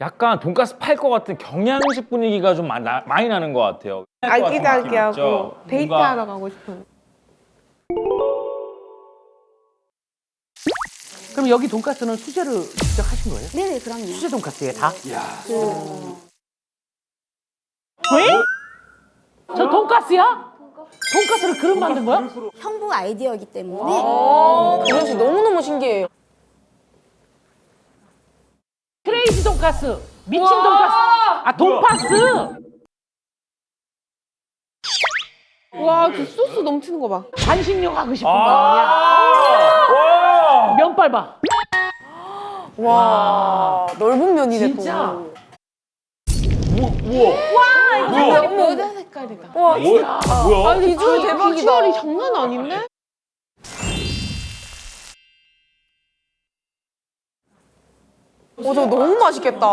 약간 돈가스 팔 것 같은 경양식 분위기가 좀 마- 나- 많이 나는 것 같아요. 아기자기하고 데이트하러 뭔가 가고 싶은. 그럼 여기 돈가스는 수제를 직접 하신 거예요? 네네 그럼요. 수제 돈가스에 다? 저 돈가스야? 돈가스를 그릇 만든 거야? 형부 아이디어이기 때문에 그릇이 너무너무 신기해요. 크레이지 돈가스, 미친 돈가스, 아 돈파스. 와, 그 소스 넘치는 거 봐. 반식용 하고 싶은 거 아, 아니야? 와! 면발 봐. 와, 넓은 면이네 진짜. 또. 우와, 우와, 뭐야? 여자 색깔이다. 뭐야? 뭐야? 아, 비주얼 대박이다. 비주얼이 장난 아닌데? 어, 저거 너무 맛있겠다.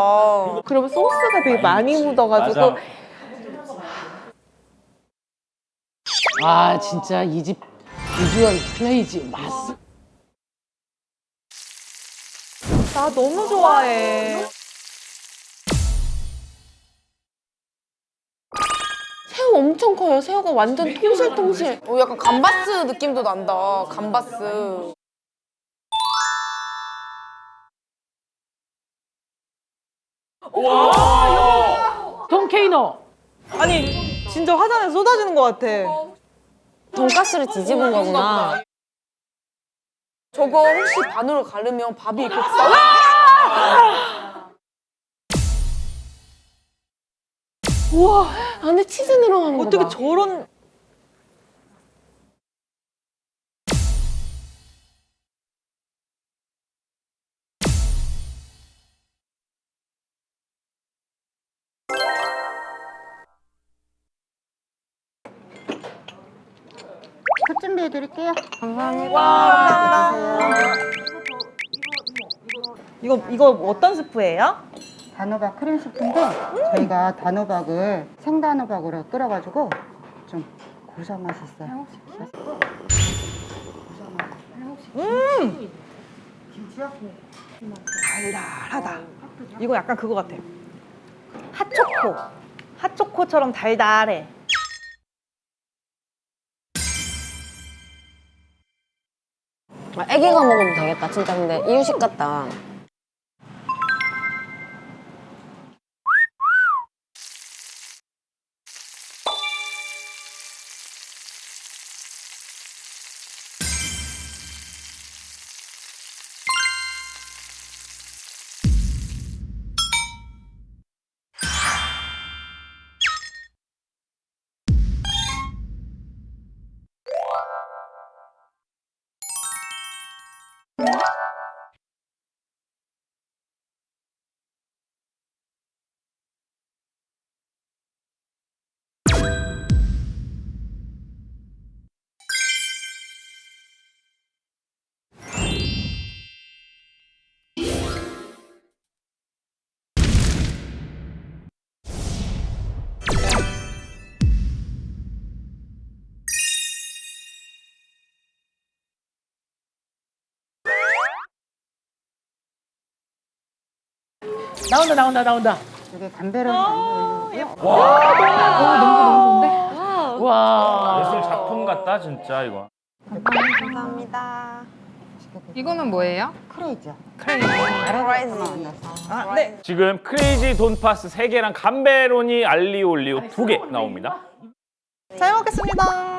그러면 소스가 되게 많이 묻어가지고 맞아. 아 진짜 이 집 비주얼 크레이지 맛. 나 너무 좋아해. 새우 엄청 커요. 새우가 완전 통실통실. 어, 약간 감바스 느낌도 난다. 감바스. 돈케이노. 아니 진짜 화장에 쏟아지는 것 같아. 돈가스를 뒤집은 거구나. 저거 혹시 반으로 가르면 밥이 이렇게 싹. 우와, 안에 치즈 거 어떻게 봐. 저런 컷 준비해 드릴게요. 이거 이거 어떤 스프예요? 단호박 크림 스프인데 저희가 단호박을 생단호박으로 끓여가지고 좀 고소한 맛이 있어요. 달달하다. 이거 약간 그거 같아. 핫초코. 핫초코처럼 달달해. 애기가 먹으면 되겠다. 진짜 근데 이유식 같다. 나온다 나온다 나온다. 이게 담배를 올리고요. 와. 예술 작품 같다 진짜 이거. 이거는 뭐예요? 크레이지요. 아 네. 지금 크레이지 돈파스 3개랑 감베로니 알리오 올리오 2개 나옵니다. 잘 먹겠습니다.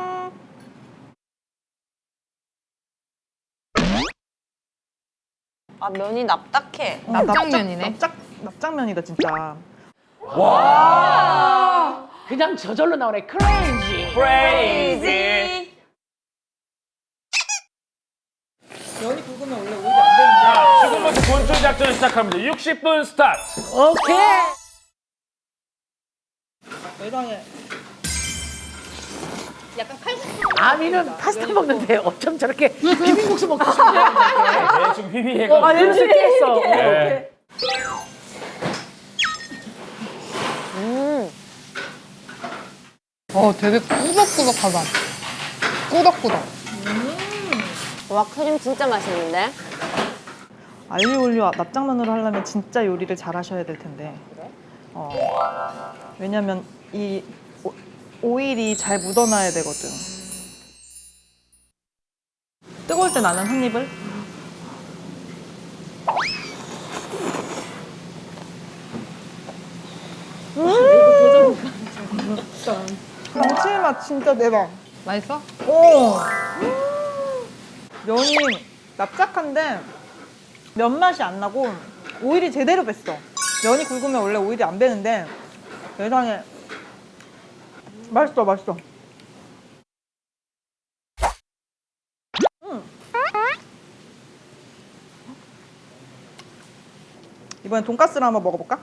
아, 면이 납작해. 납작면이네. 납작 납작면이다 진짜. 그냥 저절로 나오네 crazy. Crazy. 면이 굵으면 원래 오히려 안 되는데. 지금부터 분출 작전 시작합니다. 60분 스타트. 오케이. 세상에. 아미는 파스타 먹는데 어쩜 저렇게 비빔국수 먹고 싶냐? 네, 휘휘해가. 아, 냄새 했어. 네. 어, 되게 꾸덕꾸덕하다. 꾸덕꾸덕. 와, 크림 진짜 맛있는데? 알리올리오 납작면으로 하려면 진짜 요리를 잘 하셔야 될 텐데. 어. 왜냐면 이 오- 오일이 잘 묻어나야 되거든. 뜨거울 때 나는 한 입을. 감칠맛 진짜 대박. 맛있어? 오. 면이 납작한데 면 맛이 안 나고 오일이 제대로 뱄어. 면이 굵으면 원래 오일이 안 배는데 세상에 맛있어 맛있어. 음. 이번엔 돈가스를 한번 먹어볼까?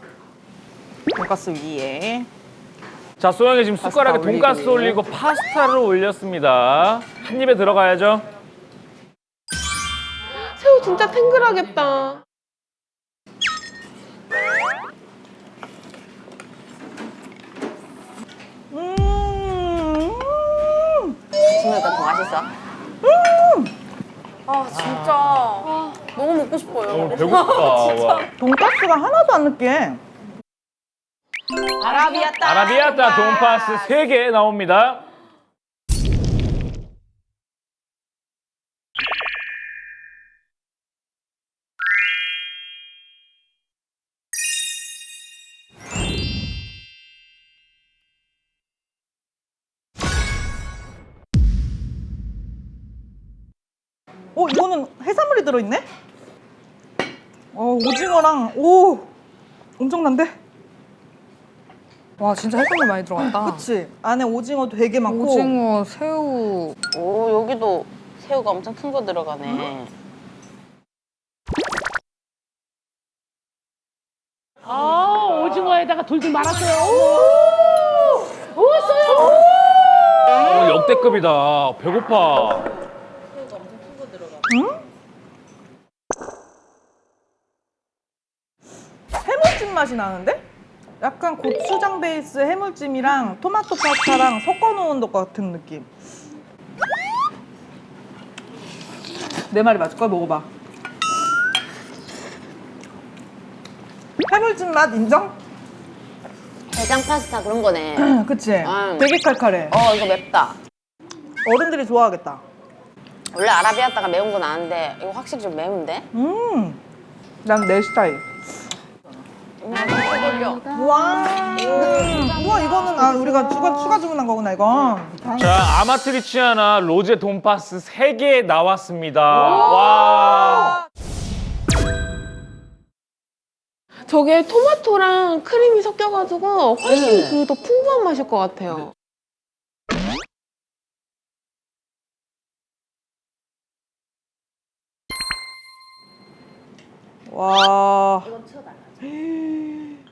돈가스 위에 자, 소영이 지금 숟가락에 돈가스 올리고. 올리고 파스타를 올렸습니다. 한 입에 들어가야죠. 새우 진짜 탱글하겠다. 음. 지금보다 더 맛있어. 아 진짜 아, 너무 먹고 싶어요. 어, 배고프다. 와. 돈가스가 하나도 안 느끼해. 아라비아따. 아라비아따 돈파스 3개 나옵니다. 어, 이거는 해산물이 들어있네? 어, 오징어랑, 오! 엄청난데? 와 진짜 해산물 많이 들어갔다. 그치? 안에 오징어 되게 많고. 오징어, 새우. 오 여기도 새우가 엄청 큰 거 들어가네. 아 오징어에다가 돌돌 말았어요. 어, 역대급이다. 배고파. 해물찜 맛이 나는데? 약간 고추장 베이스 해물찜이랑 토마토 파스타랑 섞어놓은 것 같은 느낌. 내 말이 맞을 거야? 먹어봐. 해물찜 맛 인정? 대장 파스타 그런 거네. 그치? 음. 되게 칼칼해. 어 이거 맵다. 어른들이 좋아하겠다. 원래 아라비아따가 매운 건 아는데 이거 확실히 좀 매운데? 음, 난 내 스타일. 와, 음. 우와 이거는 아 우리가 추가 추가 주문한 거구나 이건. 자, 아마트리치아나 로제 돈파스 3개 나왔습니다. 와. 저게 토마토랑 크림이 섞여가지고 훨씬 그더 풍부한 맛일 것 같아요. 와. 음,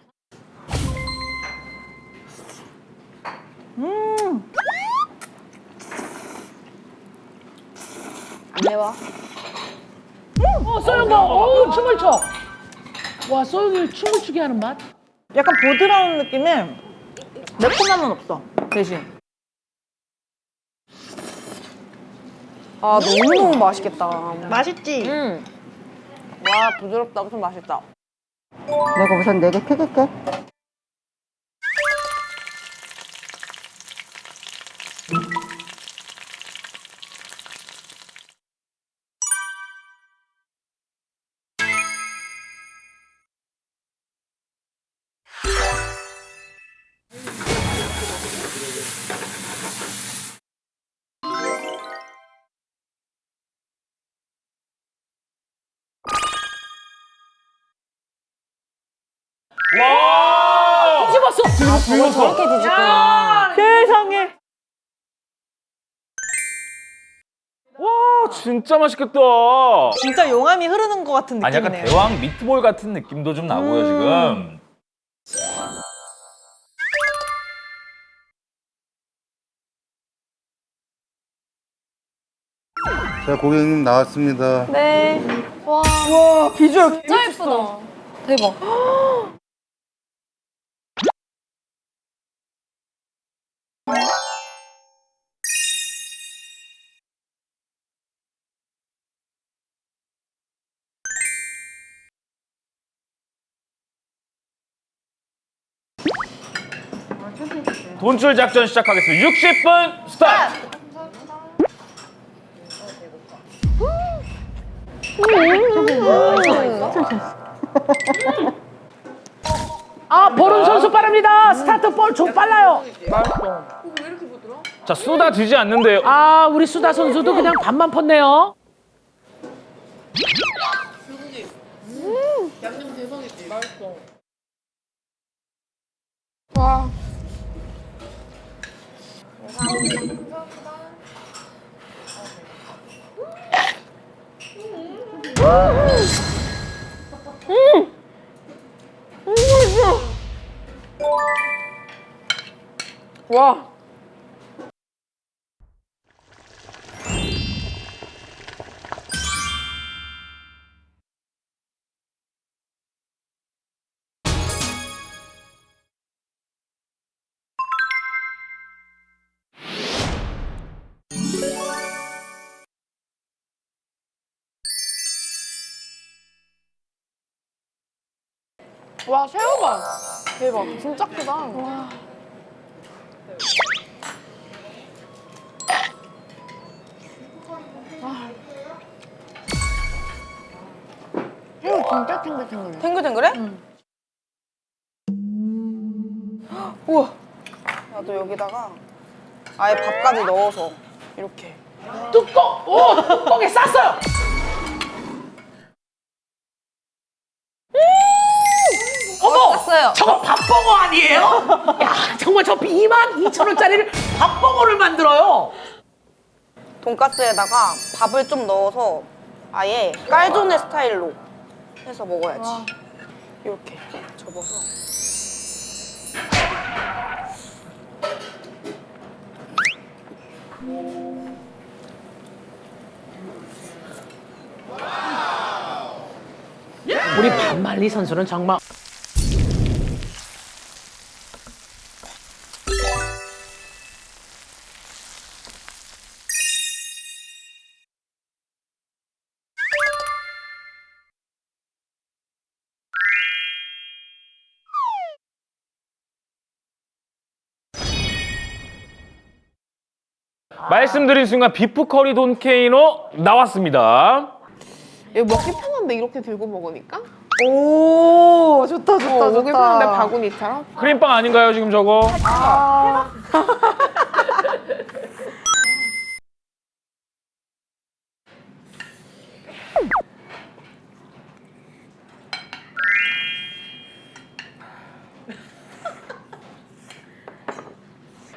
안 매워? 어 소영아, 어우 춤을 춰. 와 소영이 춤을 추게 하는 맛. 약간 보드라운 느낌에 매콤함은 없어 대신. 아 너무너무 맛있겠다. 맛있지? 음. 와 부드럽다 엄청 맛있다. 내가 우선 네개 튀길게. 와. 뒤집었어. 저걸 저렇게 뒤집구나. 세상에. 와, 진짜 맛있겠다. 진짜 용암이 흐르는 것 같은 아니, 약간 느낌이네요. 대왕 미트볼 같은 느낌도 좀 나고요, 지금. 자, 고객님 나왔습니다. 네. 와 와 비주얼 진짜 예쁘다. 대박. 돈줄 작전 시작하겠습니다. 60분 스타트. 아 보름 선수 빠릅니다. 스타트 볼 좀 빨라요. 자 쏟아지지 않는데요. 아 우리 수다 선수도 그냥 반만 펐네요. 와. 와 새우봐 대박 진짜 크다 와. 새우 진짜 탱글탱글해. 탱글탱글해? 우와 나도 여기다가 아예 밥까지 넣어서 이렇게 뚜껑 오 뚜껑에 쌌어요. 쌌어요 저거 밥버거 아니에요? 야 정말 저 2만 2천 원짜리를 밥버거를 만들어요. 돈가스에다가 밥을 좀 넣어서 아예 깔조네 스타일로 해서 먹어야지 이렇게 접어서 우리 반말리 선수는 정말 말씀드린 순간 비프 커리 돈케이노 나왔습니다. 이거 먹기 편한데 이렇게 들고 먹으니까? 오 좋다 좋다 어, 먹기 편한데 바구니처럼? 크림빵 아닌가요 지금 저거?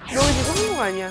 지금 한국 아니야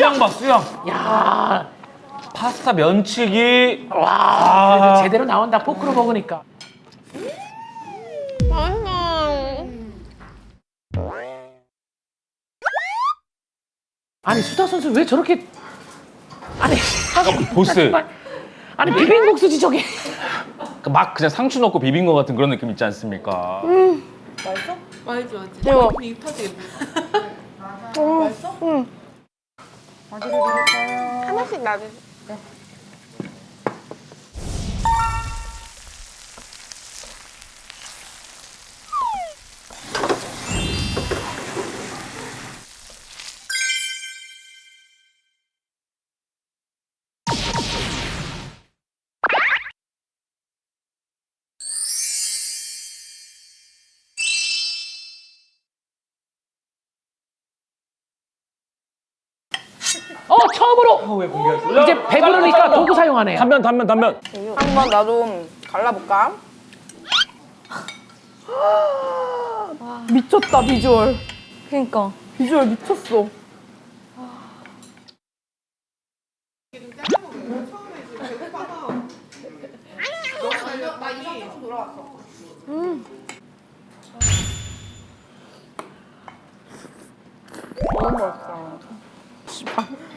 수양 봐 수양. 야 파스타 면치기. 와, 그래도 제대로 나온다 포크로 먹으니까. 맛있어 아니 수다 선수 왜 저렇게 아니 보스. 아니 비빔국수지 저게. 막 그냥 상추 넣고 비빈 것 같은 그런 느낌 있지 않습니까? 대박 어 디를 드릴까요? 하나씩 놔주세요 어 처음으로 어, 왜 공개하지? 이제 배부르니까 도구 사용하네 단면 단면 단면 한번 나도 갈라볼까? 미쳤다 비주얼 그니까 비주얼 미쳤어 음. 너무 맛있다.